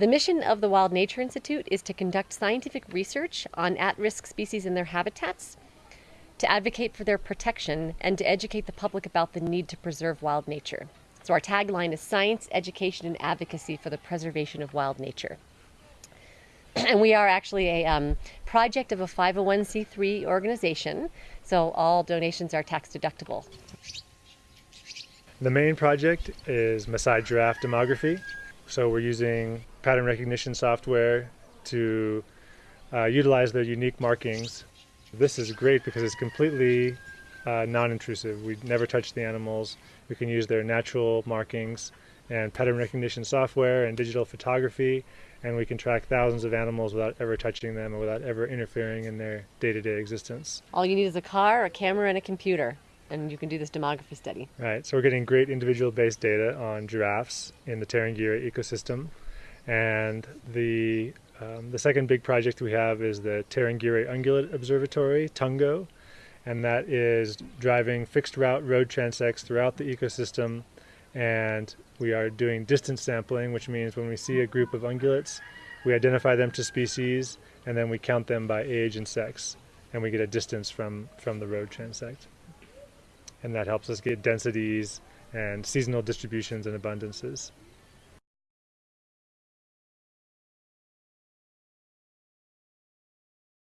The mission of the Wild Nature Institute is to conduct scientific research on at risk species and their habitats, to advocate for their protection, and to educate the public about the need to preserve wild nature. So, our tagline is Science, Education, and Advocacy for the Preservation of Wild Nature. and we are actually a um, project of a 501c3 organization, so all donations are tax deductible. The main project is Maasai giraffe demography. So we're using pattern recognition software to uh, utilize their unique markings. This is great because it's completely uh, non-intrusive. We never touch the animals. We can use their natural markings and pattern recognition software and digital photography and we can track thousands of animals without ever touching them and without ever interfering in their day-to-day existence. All you need is a car, a camera, and a computer, and you can do this demography study. Right, so we're getting great individual-based data on giraffes in the Tarangire ecosystem, and the um, the second big project we have is the Tarangire Ungulate Observatory, TUNGO, and that is driving fixed route road transects throughout the ecosystem and we are doing distance sampling, which means when we see a group of ungulates, we identify them to species and then we count them by age and sex, and we get a distance from, from the road transect. And that helps us get densities and seasonal distributions and abundances.